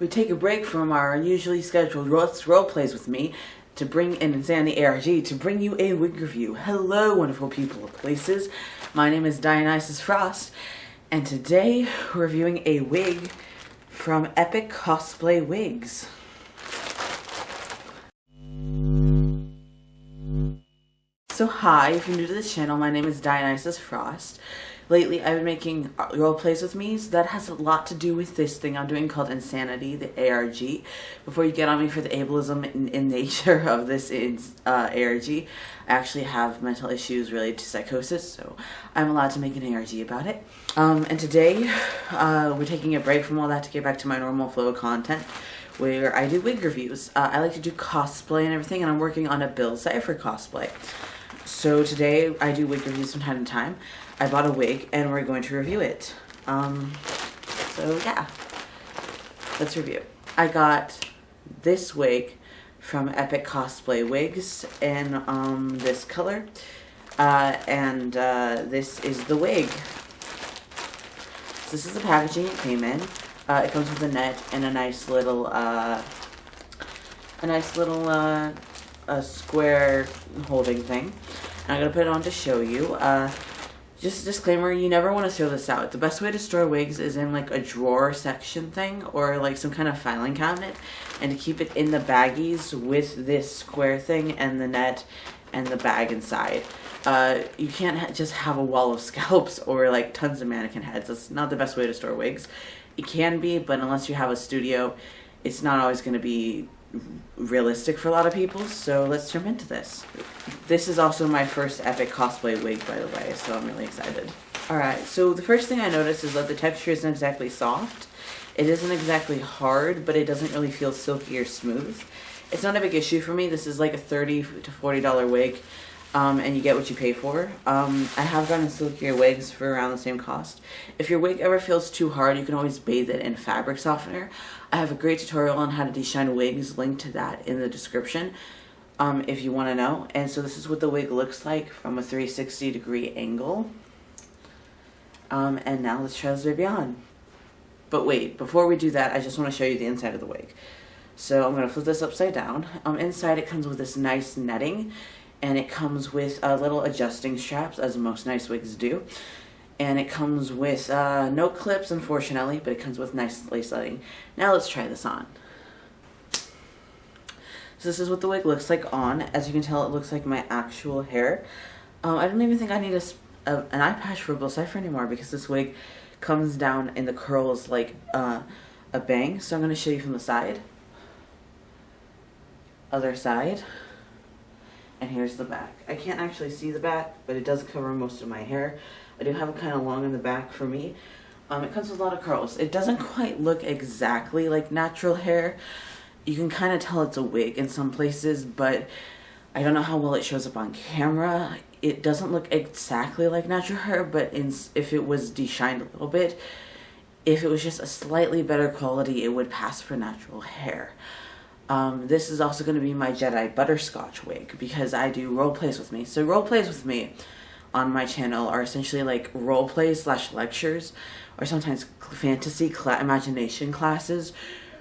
we take a break from our usually scheduled role, plays with me to bring in Insanity ARG to bring you a wig review. Hello, wonderful people of places. My name is Dionysus Frost, and today we're reviewing a wig from Epic Cosplay Wigs. So hi, if you're new to this channel, my name is Dionysus Frost lately I've been making role plays with me. So that has a lot to do with this thing I'm doing called Insanity, the ARG. Before you get on me for the ableism in, in nature of this is, uh, ARG, I actually have mental issues related to psychosis, so I'm allowed to make an ARG about it. Um, and today, uh, we're taking a break from all that to get back to my normal flow of content where I do wig reviews. Uh, I like to do cosplay and everything, and I'm working on a Bill Cipher cosplay. So today I do wig reviews from time to time. I bought a wig and we're going to review it. Um, so yeah, let's review. I got this wig from Epic Cosplay Wigs in um, this color. Uh, and uh, this is the wig. So this is the packaging it came in. Uh, it comes with a net and a nice little, uh, a nice little uh, a square holding thing. And I'm going to put it on to show you. Uh, just a disclaimer, you never want to throw this out. The best way to store wigs is in like a drawer section thing or like some kind of filing cabinet and to keep it in the baggies with this square thing and the net and the bag inside. Uh, you can't ha just have a wall of scalps or like tons of mannequin heads. That's not the best way to store wigs. It can be, but unless you have a studio, it's not always going to be realistic for a lot of people, so let's jump into this. This is also my first epic cosplay wig, by the way, so I'm really excited. Alright, so the first thing I noticed is that the texture isn't exactly soft. It isn't exactly hard, but it doesn't really feel silky or smooth. It's not a big issue for me. This is like a 30 to $40 wig um, and you get what you pay for. Um, I have gotten silkier wigs for around the same cost. If your wig ever feels too hard, you can always bathe it in fabric softener. I have a great tutorial on how to deshine wigs, linked to that in the description um, if you want to know. And so this is what the wig looks like from a 360 degree angle. Um, and now let's try this baby on. But wait, before we do that, I just want to show you the inside of the wig. So I'm going to flip this upside down. Um, inside it comes with this nice netting and it comes with uh, little adjusting straps as most nice wigs do. And it comes with uh, no clips unfortunately but it comes with nice lace lining. Now let's try this on. So this is what the wig looks like on. As you can tell it looks like my actual hair. Um, I don't even think I need a, a, an eye patch for Bill Cipher anymore because this wig comes down in the curls like uh, a bang. So I'm going to show you from the side. Other side and here's the back. I can't actually see the back, but it does cover most of my hair. I do have it kind of long in the back for me. Um, it comes with a lot of curls. It doesn't quite look exactly like natural hair. You can kind of tell it's a wig in some places, but I don't know how well it shows up on camera. It doesn't look exactly like natural hair, but in, if it was deshined a little bit, if it was just a slightly better quality, it would pass for natural hair. Um, this is also going to be my Jedi Butterscotch wig because I do role plays with me. So role plays with me on my channel are essentially like role plays slash lectures or sometimes fantasy cl imagination classes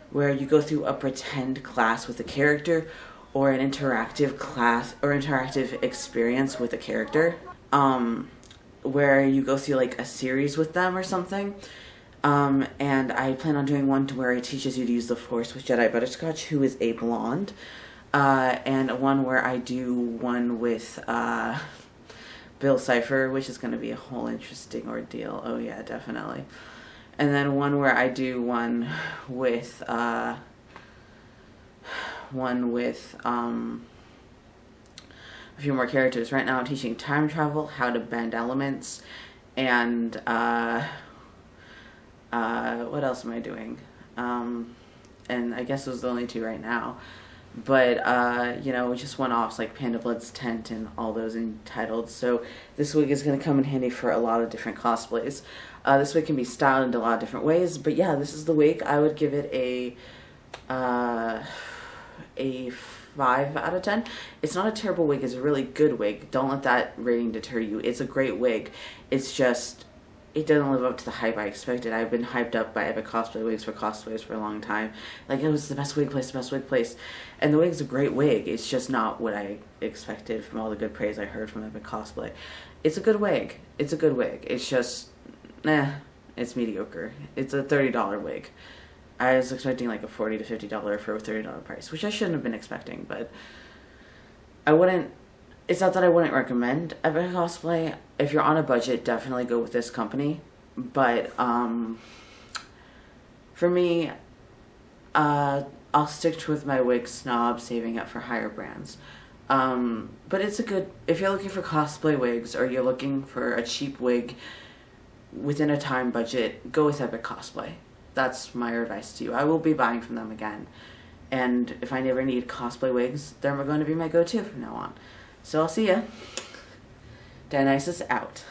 where you go through a pretend class with a character or an interactive class or interactive experience with a character um, where you go through like a series with them or something um, and I plan on doing one to where it teaches you to use the Force with Jedi Butterscotch, who is a blonde. Uh, and one where I do one with uh, Bill Cipher, which is going to be a whole interesting ordeal. Oh yeah, definitely. And then one where I do one with uh, one with um, a few more characters. Right now I'm teaching time travel, how to bend elements, and uh, what else am I doing? Um, and I guess those are the only two right now. But, uh, you know, we just went off like Panda Blood's Tent and all those entitled. So this wig is going to come in handy for a lot of different cosplays. Uh, this wig can be styled in a lot of different ways. But yeah, this is the wig. I would give it a, uh, a 5 out of 10. It's not a terrible wig. It's a really good wig. Don't let that rating deter you. It's a great wig. It's just it doesn't live up to the hype I expected. I've been hyped up by Epic Cosplay Wigs for cosplays for a long time. Like it was the best wig place, the best wig place, and the wig's a great wig. It's just not what I expected from all the good praise I heard from Epic Cosplay. It's a good wig. It's a good wig. It's just, nah, it's mediocre. It's a thirty dollar wig. I was expecting like a forty to fifty dollar for a thirty dollar price, which I shouldn't have been expecting, but I wouldn't it's not that I wouldn't recommend Epic Cosplay. If you're on a budget, definitely go with this company. But um, for me, uh, I'll stick with my wig snob, saving up for higher brands. Um, but it's a good if you're looking for cosplay wigs or you're looking for a cheap wig within a time budget, go with Epic Cosplay. That's my advice to you. I will be buying from them again. And if I never need cosplay wigs, they're going to be my go-to from now on. So I'll see ya. Dionysus out.